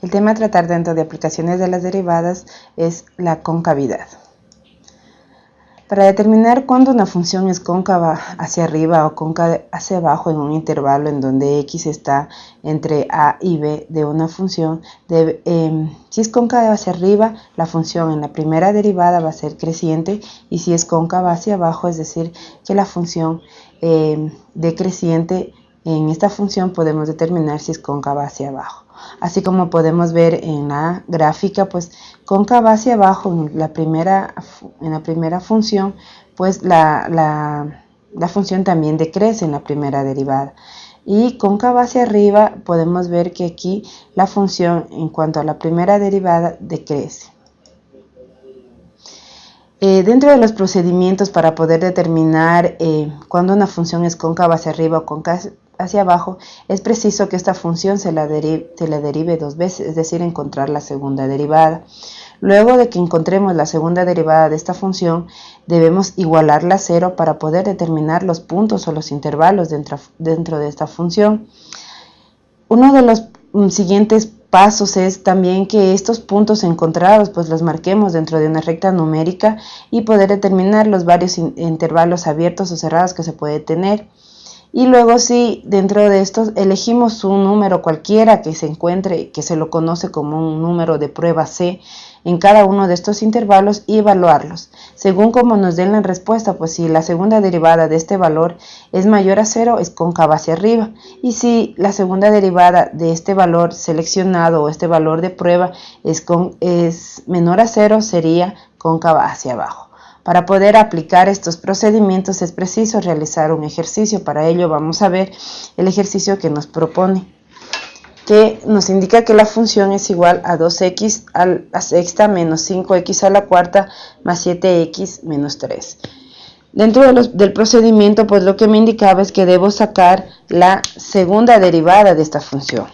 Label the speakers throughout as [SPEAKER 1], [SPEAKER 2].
[SPEAKER 1] El tema a tratar dentro de aplicaciones de las derivadas es la concavidad. Para determinar cuándo una función es cóncava hacia arriba o cóncava hacia abajo en un intervalo en donde x está entre a y b de una función, em, si es cóncava hacia arriba, la función en la primera derivada va a ser creciente y si es cóncava hacia abajo, es decir, que la función em, decreciente en esta función podemos determinar si es cóncava hacia abajo. Así como podemos ver en la gráfica, pues cóncava hacia abajo en la primera, en la primera función, pues la, la función también decrece en la primera derivada. Y cóncava hacia arriba podemos ver que aquí la función en cuanto a la primera derivada decrece. Eh, dentro de los procedimientos para poder determinar eh, cuando una función es cóncava hacia arriba o cóncava hacia abajo, es preciso que esta función se la, derive, dos veces, es decir, encontrar la segunda derivada. Luego de que encontremos la segunda derivada de esta función, debemos igualarla a cero para poder determinar los puntos o los intervalos dentro, dentro de esta función. Uno de los mm, siguientes pasos es también que estos puntos encontrados pues los marquemos dentro de una recta numérica y poder determinar los varios intervalos abiertos o cerrados que se puede tener. Y luego si dentro de estos elegimos un número cualquiera que se encuentre, que se lo conoce como un número de prueba C, en cada uno de estos intervalos y evaluarlos. Según como nos den la respuesta, pues si la segunda derivada de este valor es mayor a cero, es cóncava hacia arriba. Y si la segunda derivada de este valor seleccionado o este valor de prueba es, es menor a cero, sería cóncava hacia abajo. Para poder aplicar estos procedimientos es preciso realizar un ejercicio. Para ello vamos a ver el ejercicio que nos propone que nos indica que la función es igual a 2x a la sexta menos 5x a la cuarta más 7x menos 3. Dentro del procedimiento, pues lo que me indicaba es que debo sacar la segunda derivada de esta función.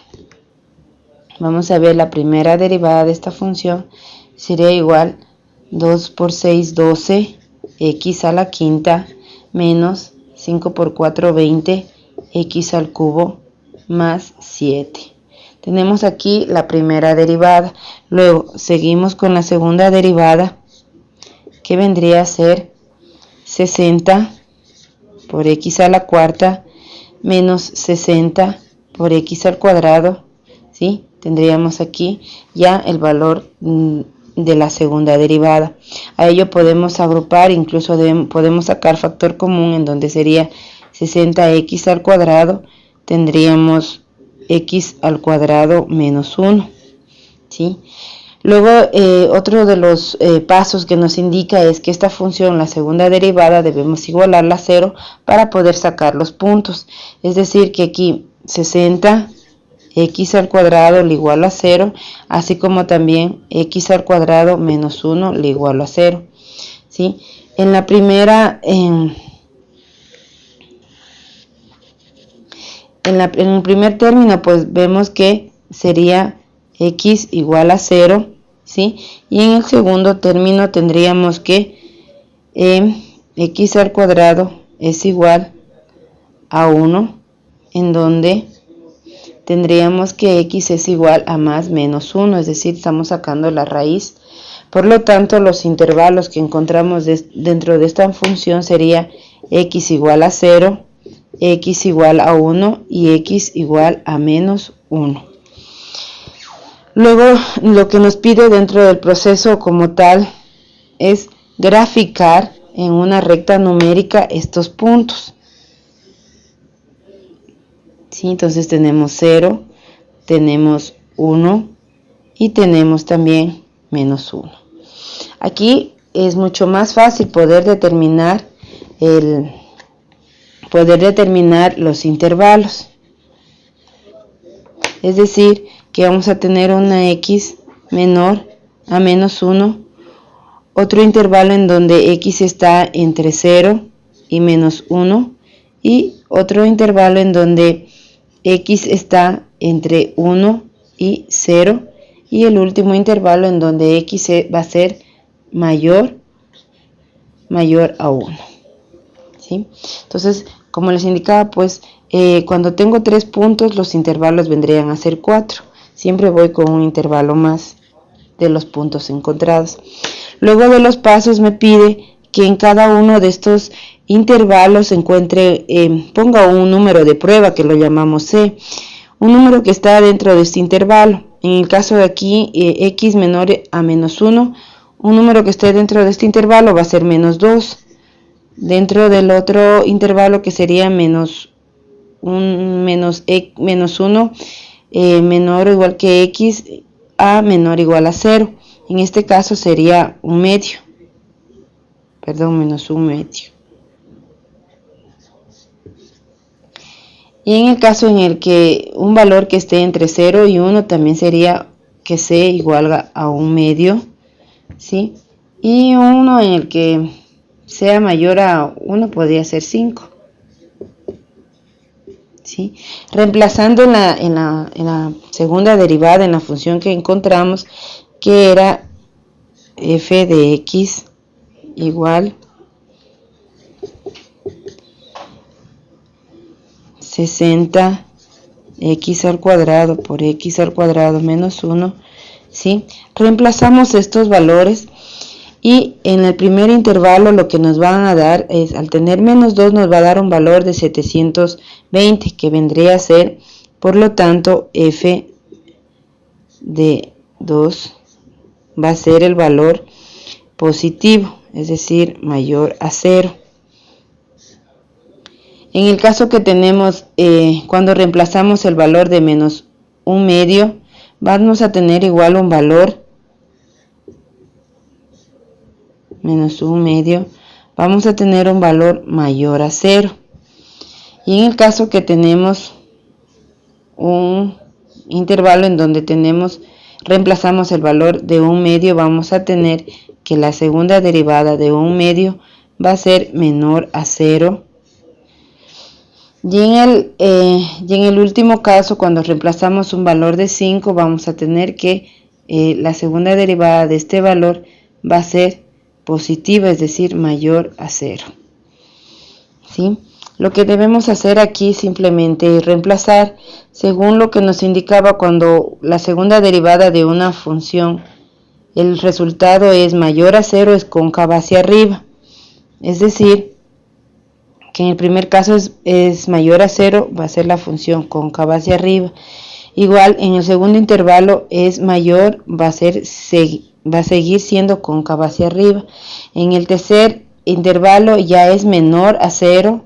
[SPEAKER 1] Vamos a ver la primera derivada de esta función. Sería igual 2 por 6, 12, x a la quinta, menos 5 por 4, 20, x al cubo, más 7. Tenemos aquí la primera derivada. Luego seguimos con la segunda derivada, que vendría a ser 60 por x a la cuarta menos 60 por x al cuadrado. ¿sí? Tendríamos aquí ya el valor mm, de la segunda derivada. A ello podemos agrupar, incluso podemos sacar factor común en donde sería 60x al cuadrado. Tendríamos x al cuadrado menos 1. ¿sí? Luego, eh, otro de los eh, pasos que nos indica es que esta función, la segunda derivada, debemos igualarla a 0 para poder sacar los puntos. Es decir, que aquí 60 x al cuadrado le igual a 0, así como también x al cuadrado menos 1 le igual a 0. ¿sí? En la primera... en en, el primer término pues vemos que sería x igual a 0, ¿sí? Y en el segundo término tendríamos que eh, x al cuadrado es igual a 1, en donde tendríamos que x es igual a más menos 1, es decir, estamos sacando la raíz. Por lo tanto, los intervalos que encontramos dentro de esta función sería x igual a 0, x igual a 1 y x igual a menos 1. Luego lo que nos pide dentro del proceso como tal es graficar en una recta numérica estos puntos. ¿Sí? Entonces tenemos 0, tenemos 1 y tenemos también menos 1. Aquí es mucho más fácil poder determinar el, poder determinar los intervalos. Es decir, que vamos a tener una x menor a menos 1, otro intervalo en donde x está entre 0 y menos 1 y otro intervalo en donde x está entre 1 y 0 y el último intervalo en donde x va a ser mayor mayor a 1. ¿sí? Entonces, como les indicaba, pues eh, cuando tengo tres puntos, los intervalos vendrían a ser cuatro. siempre voy con un intervalo más de los puntos encontrados. Luego de los pasos me pide que en cada uno de estos intervalos encuentre, eh, ponga un número de prueba que lo llamamos C, un número que está dentro de este intervalo. En el caso de aquí, eh, x menor a menos 1, un número que esté dentro de este intervalo va a ser menos 2. Dentro del otro intervalo que sería menos, un, menos, e, menos 1, eh, menor o igual que x, a menor o igual a 0. En este caso sería un medio. Perdón, menos un medio. Y en el caso en el que un valor que esté entre 0 y 1 también sería que c igual a un medio, ¿sí? Y uno en el que sea mayor a 1 podría ser 5. ¿Sí? Reemplazando en la, la, en la segunda derivada, en la función que encontramos, que era f de x igual 60 x al cuadrado por x al cuadrado menos 1, ¿sí? Reemplazamos estos valores y en el primer intervalo lo que nos van a dar es, al tener menos 2 nos va a dar un valor de 720, que vendría a ser, por lo tanto, f de 2 va a ser el valor positivo, es decir, mayor a 0. En el caso que tenemos, eh, cuando reemplazamos el valor de menos un medio, vamos a tener igual un valor menos un medio, vamos a tener un valor mayor a cero. Y en el caso que tenemos un intervalo en donde tenemos, reemplazamos el valor de un medio, vamos a tener que la segunda derivada de un medio va a ser menor a cero y en, el, eh, y en el último caso, cuando reemplazamos un valor de 5, vamos a tener que eh, la segunda derivada de este valor va a ser positiva, es decir, mayor a 0. ¿Sí? Lo que debemos hacer aquí simplemente es reemplazar según lo que nos indicaba cuando la segunda derivada de una función, el resultado es mayor a 0, es cóncava hacia arriba. Es decir, que en el primer caso es, mayor a 0, va a ser la función cóncava hacia arriba. Igual en el segundo intervalo es mayor, va a, ser, va a seguir siendo cóncava hacia arriba. En el tercer intervalo ya es menor a 0,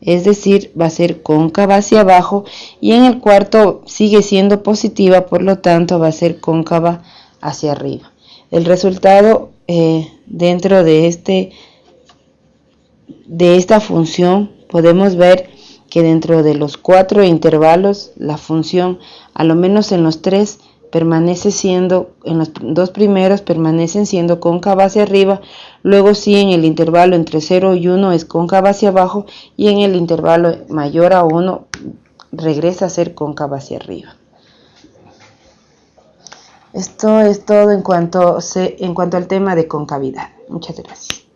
[SPEAKER 1] es decir, va a ser cóncava hacia abajo. Y en el cuarto sigue siendo positiva, por lo tanto va a ser cóncava hacia arriba. El resultado eh, dentro de este de esta función podemos ver que dentro de los cuatro intervalos la función, a lo menos en los tres, permanece siendo, en los dos primeros permanecen siendo cóncava hacia arriba, luego sí en el intervalo entre 0 y 1 es cóncava hacia abajo y en el intervalo mayor a 1 regresa a ser cóncava hacia arriba. Esto es todo en cuanto, en cuanto al tema de concavidad. Muchas gracias.